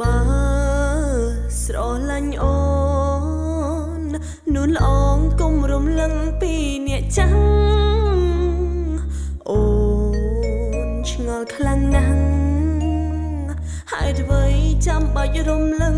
បើស្រឡាញ់អូននួនអងគុំរំលឹងពីអ្នកចាំអូនឆ្ងល់ខ្លាំងណាស់ហើយអ្វីចាំបាច់រំលឹង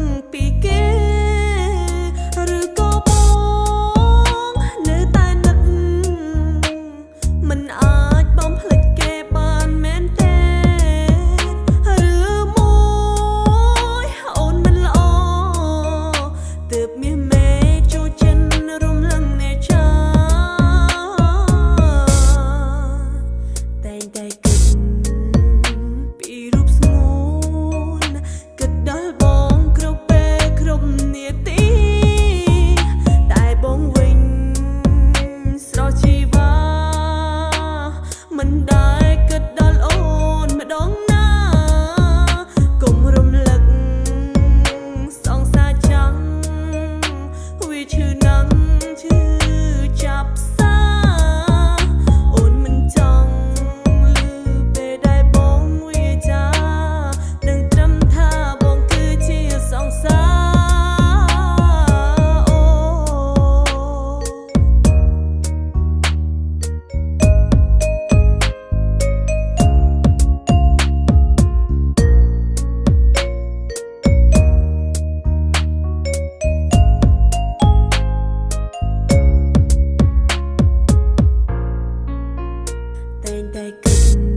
like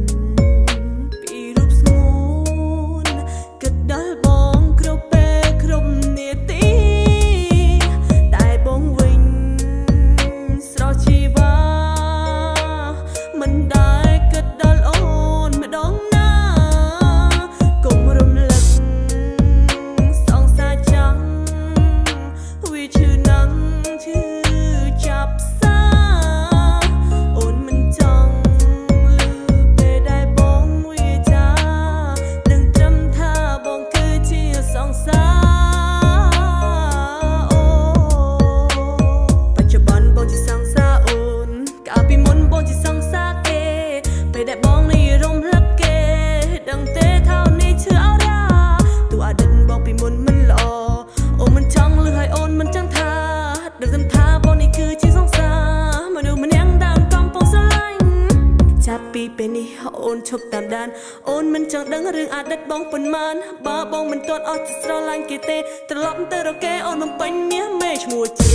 ឈប់តាមដាន អូនមិនចង់ដឹងរឿងអតីតបងប៉ុន្មានបើបងមិនទាត់អស់ស្រឡាញ់គេទេត្រឡប់ទៅរកគេអូនបំពេញមាសមេឈ្មោះ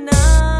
enough.